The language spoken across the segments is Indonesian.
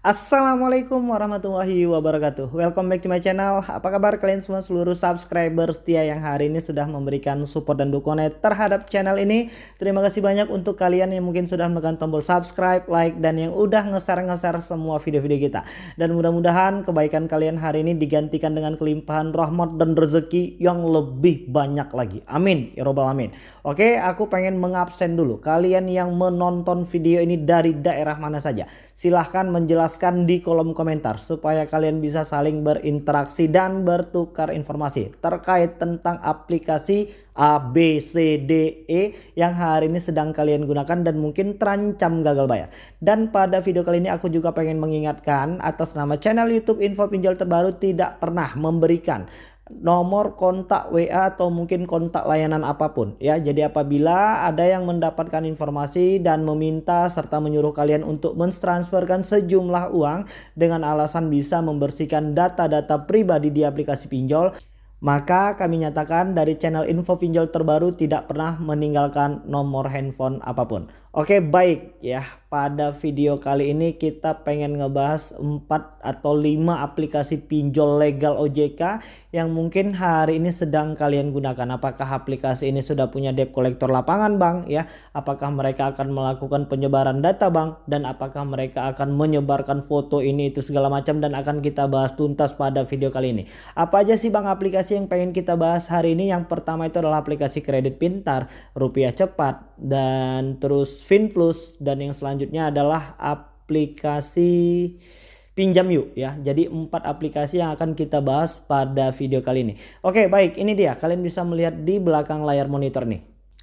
Assalamualaikum warahmatullahi wabarakatuh. Welcome back to my channel. Apa kabar kalian semua seluruh subscriber setia yang hari ini sudah memberikan support dan dukungan terhadap channel ini? Terima kasih banyak untuk kalian yang mungkin sudah menekan tombol subscribe, like, dan yang udah nge-share-nge-share semua video-video kita. Dan mudah-mudahan kebaikan kalian hari ini digantikan dengan kelimpahan rahmat dan rezeki yang lebih banyak lagi. Amin. Ya robbal amin Oke aku pengen mengabsen dulu. Kalian yang menonton video ini dari daerah mana saja Silahkan menjelaskan jelaskan di kolom komentar supaya kalian bisa saling berinteraksi dan bertukar informasi terkait tentang aplikasi A, B, C, D, E yang hari ini sedang kalian gunakan dan mungkin terancam gagal bayar. Dan pada video kali ini aku juga pengen mengingatkan atas nama channel YouTube Info Pinjol Terbaru tidak pernah memberikan nomor kontak WA atau mungkin kontak layanan apa pun ya. Jadi apabila ada yang mendapatkan informasi dan meminta serta menyuruh kalian untuk mentransferkan sejumlah uang dengan alasan bisa membersihkan data-data pribadi di aplikasi pinjol maka kami nyatakan dari channel info pinjol terbaru tidak pernah meninggalkan nomor handphone apa pun. Oke baik ya pada video kali ini kita pengen ngebahas 4 atau 5 aplikasi pinjol legal OJK yang mungkin hari ini sedang kalian gunakan. Apakah aplikasi ini sudah punya debt collector lapangan bang ya? Apakah mereka akan melakukan penyebaran data bang? Dan apakah mereka akan menyebarkan foto ini itu segala macam dan akan kita bahas tuntas pada video kali ini. Apa aja sih bang aplikasi yang pengen kita bahas hari ini? Yang pertama itu adalah aplikasi kredit pintar, rupiah cepat dan terus FinPlus dan yang selanjutnya adalah aplikasi pinjam yuk ya. Jadi empat aplikasi yang akan kita bahas pada video kali ini. Oke baik ini dia kalian bisa melihat di belakang layar monitor nih.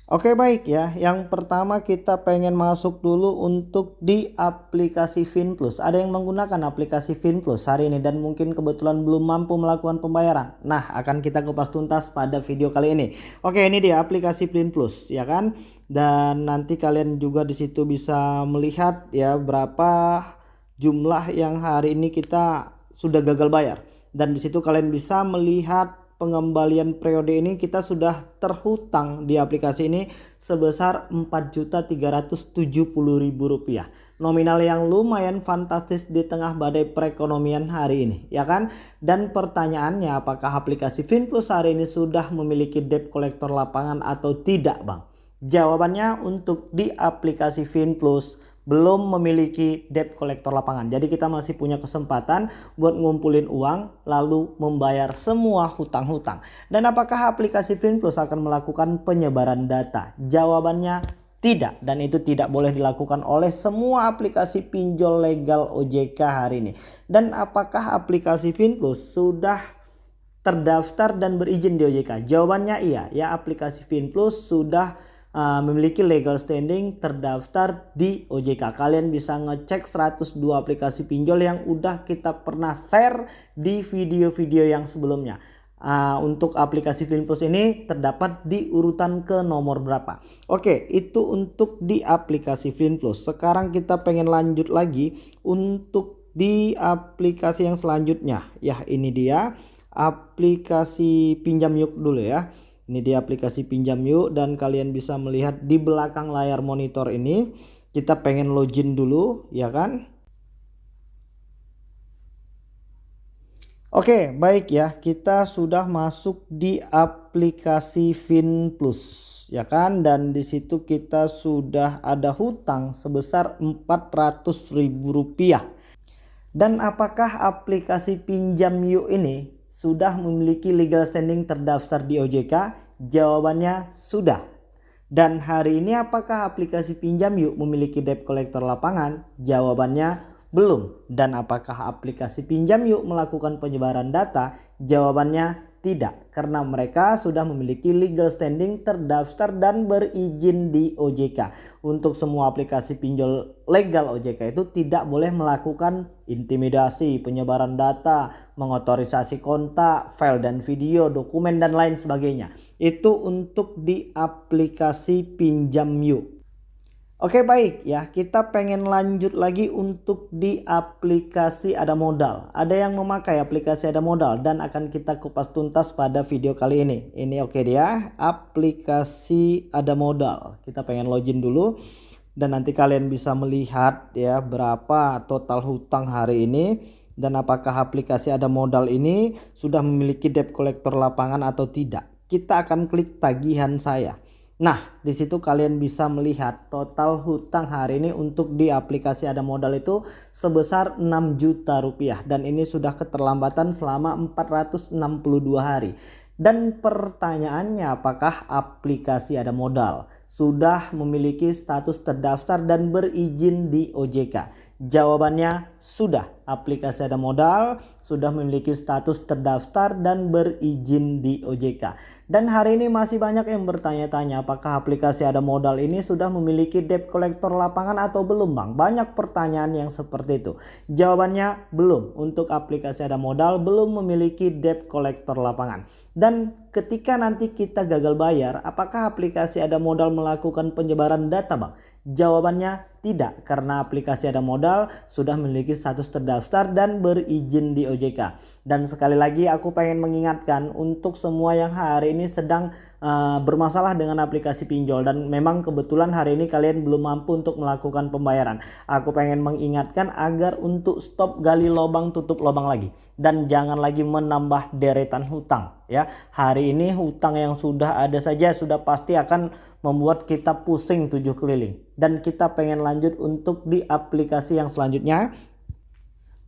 Oke baik ya, yang pertama kita pengen masuk dulu untuk di aplikasi FinPlus. Ada yang menggunakan aplikasi FinPlus hari ini dan mungkin kebetulan belum mampu melakukan pembayaran. Nah akan kita kupas tuntas pada video kali ini. Oke ini dia aplikasi FinPlus ya kan. Dan nanti kalian juga di situ bisa melihat ya berapa jumlah yang hari ini kita sudah gagal bayar. Dan di situ kalian bisa melihat pengembalian periode ini kita sudah terhutang di aplikasi ini sebesar Rp4.370.000 nominal yang lumayan fantastis di tengah badai perekonomian hari ini ya kan? Dan pertanyaannya apakah aplikasi FinPlus hari ini sudah memiliki debt collector lapangan atau tidak bang? Jawabannya untuk di aplikasi FinPlus belum memiliki debt collector lapangan. Jadi kita masih punya kesempatan buat ngumpulin uang lalu membayar semua hutang-hutang. Dan apakah aplikasi FinPlus akan melakukan penyebaran data? Jawabannya tidak dan itu tidak boleh dilakukan oleh semua aplikasi pinjol legal OJK hari ini. Dan apakah aplikasi FinPlus sudah terdaftar dan berizin di OJK? Jawabannya iya. Ya aplikasi FinPlus sudah uh, memiliki legal standing terdaftar di OJK. Kalian bisa ngecek 102 aplikasi pinjol yang udah kita pernah share di video-video yang sebelumnya. Uh, untuk aplikasi Finplus ini terdapat di urutan ke nomor berapa. Oke, itu untuk di aplikasi Finplus. Sekarang kita pengen lanjut lagi untuk di aplikasi yang selanjutnya. Ya, ini dia aplikasi pinjam yuk dulu ya. Ini di aplikasi pinjam yuk dan kalian bisa melihat di belakang layar monitor ini kita pengen login dulu ya kan. Oke baik ya kita sudah masuk di aplikasi FinPlus ya kan dan di situ kita sudah ada hutang sebesar Rp400.000 dan apakah aplikasi pinjam yuk ini sudah memiliki legal standing terdaftar di OJK? Jawabannya sudah. Dan hari ini apakah aplikasi pinjam yuk memiliki debt collector lapangan? Jawabannya belum. Dan apakah aplikasi pinjam yuk melakukan penyebaran data? Jawabannya tidak, karena mereka sudah memiliki legal standing terdaftar dan berizin di OJK. Untuk semua aplikasi pinjol legal OJK itu tidak boleh melakukan intimidasi, penyebaran data, mengotorisasi kontak, file dan video, dokumen dan lain sebagainya. Itu untuk di aplikasi pinjam yuk. Oke baik ya kita pengen lanjut lagi untuk di aplikasi ada modal. Ada yang memakai aplikasi ada modal dan akan kita kupas tuntas pada video kali ini. Ini oke dia aplikasi ada modal. Kita pengen login dulu dan nanti kalian bisa melihat ya berapa total hutang hari ini dan apakah aplikasi ada modal ini sudah memiliki debt collector lapangan atau tidak. Kita akan klik tagihan saya. Nah, di situ kalian bisa melihat total hutang hari ini untuk di aplikasi ada modal itu sebesar 6 juta rupiah dan ini sudah keterlambatan selama 462 hari. Dan pertanyaannya apakah aplikasi ada modal sudah memiliki status terdaftar dan berizin di OJK? Jawabannya sudah. Aplikasi ada modal sudah memiliki status terdaftar dan berizin di OJK. Dan hari ini masih banyak yang bertanya-tanya apakah aplikasi ada modal ini sudah memiliki debt collector lapangan atau belum Bang? Banyak pertanyaan yang seperti itu. Jawabannya belum. Untuk aplikasi ada modal belum memiliki debt collector lapangan. Dan ketika nanti kita gagal bayar, apakah aplikasi ada modal melakukan penyebaran data Bang? Jawabannya tidak, karena aplikasi ada modal sudah memiliki status terdaftar dan berizin di OJK. Dan sekali lagi aku pengen mengingatkan untuk semua yang hari ini sedang uh, bermasalah dengan aplikasi pinjol dan memang kebetulan hari ini kalian belum mampu untuk melakukan pembayaran. Aku pengen mengingatkan agar untuk stop gali lubang tutup lubang lagi dan jangan lagi menambah deretan hutang ya. Hari ini hutang yang sudah ada saja sudah pasti akan membuat kita pusing tujuh keliling dan kita pengen lanjut untuk di aplikasi yang selanjutnya.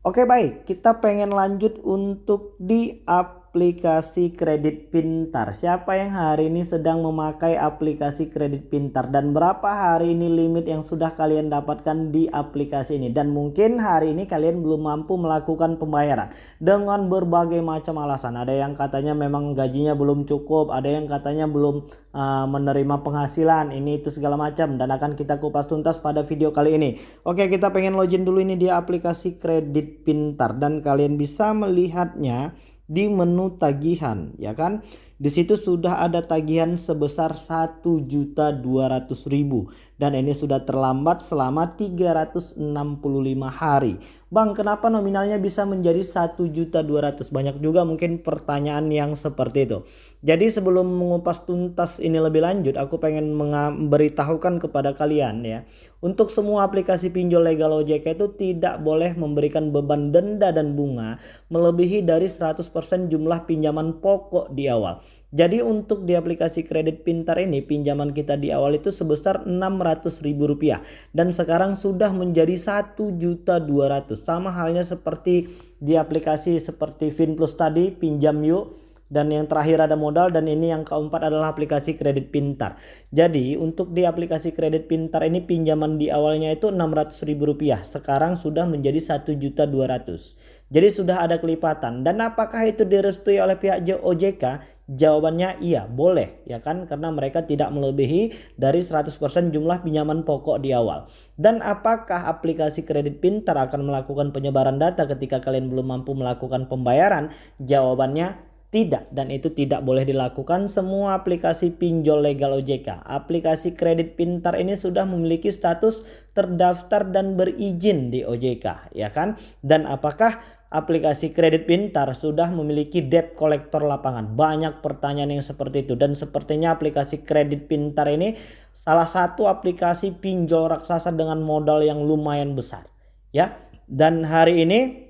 Oke baik. Kita pengen lanjut untuk di aplikasi aplikasi kredit pintar. Siapa yang hari ini sedang memakai aplikasi kredit pintar dan berapa hari ini limit yang sudah kalian dapatkan di aplikasi ini dan mungkin hari ini kalian belum mampu melakukan pembayaran dengan berbagai macam alasan. Ada yang katanya memang gajinya belum cukup, ada yang katanya belum uh, menerima penghasilan, ini itu segala macam dan akan kita kupas tuntas pada video kali ini. Oke, kita pengen login dulu ini di aplikasi kredit pintar dan kalian bisa melihatnya di menu tagihan ya kan di situ sudah ada tagihan sebesar 1.200.000 dan ini sudah terlambat selama 365 hari. Bang, kenapa nominalnya bisa menjadi 1.200? Banyak juga mungkin pertanyaan yang seperti itu. Jadi sebelum mengupas tuntas ini lebih lanjut, aku pengen memberitahukan kepada kalian ya. Untuk semua aplikasi pinjol legal OJK itu tidak boleh memberikan beban denda dan bunga melebihi dari 100% jumlah pinjaman pokok di awal. Jadi untuk di aplikasi kredit pintar ini pinjaman kita di awal itu sebesar Rp600.000 dan sekarang sudah menjadi Rp1.200.000 sama halnya seperti di aplikasi seperti Finplus tadi pinjam yuk dan yang terakhir ada modal dan ini yang keempat adalah aplikasi kredit pintar. Jadi untuk di aplikasi kredit pintar ini pinjaman di awalnya itu Rp600.000 sekarang sudah menjadi Rp1.200.000. Jadi sudah ada kelipatan dan apakah itu direstui oleh pihak OJK? Jawabannya iya, boleh ya kan karena mereka tidak melebihi dari 100% jumlah pinjaman pokok di awal. Dan apakah aplikasi kredit pintar akan melakukan penyebaran data ketika kalian belum mampu melakukan pembayaran? Jawabannya tidak dan itu tidak boleh dilakukan semua aplikasi pinjol legal OJK. Aplikasi kredit pintar ini sudah memiliki status terdaftar dan berizin di OJK ya kan? Dan apakah aplikasi kredit pintar sudah memiliki debt collector lapangan. Banyak pertanyaan yang seperti itu dan sepertinya aplikasi kredit pintar ini salah satu aplikasi pinjol raksasa dengan modal yang lumayan besar. Ya. Dan hari ini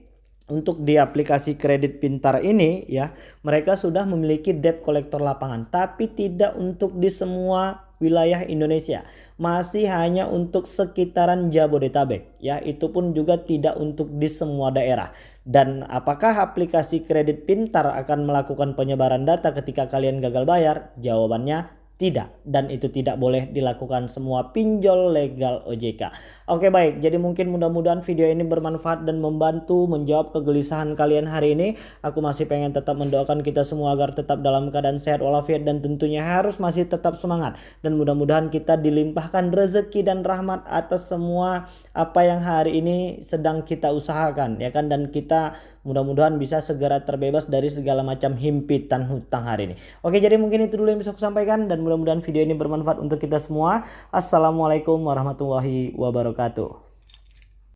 untuk di aplikasi kredit pintar ini ya mereka sudah memiliki debt collector lapangan tapi tidak untuk di semua wilayah Indonesia masih hanya untuk sekitaran Jabodetabek ya itu pun juga tidak untuk di semua daerah dan apakah aplikasi kredit pintar akan melakukan penyebaran data ketika kalian gagal bayar? Jawabannya tidak dan itu tidak boleh dilakukan semua pinjol legal OJK. Oke baik, jadi mungkin mudah-mudahan video ini bermanfaat dan membantu menjawab kegelisahan kalian hari ini. Aku masih pengen tetap mendoakan kita semua agar tetap dalam keadaan sehat walafiat dan tentunya harus masih tetap semangat dan mudah-mudahan kita dilimpahkan rezeki dan rahmat atas semua apa yang hari ini sedang kita usahakan ya kan dan kita mudah-mudahan bisa segera terbebas dari segala macam himpitan hutang hari ini. Oke, jadi mungkin itu dulu yang bisa aku sampaikan dan mudah-mudahan video ini bermanfaat untuk kita semua. Assalamualaikum warahmatullahi wabarakatuh.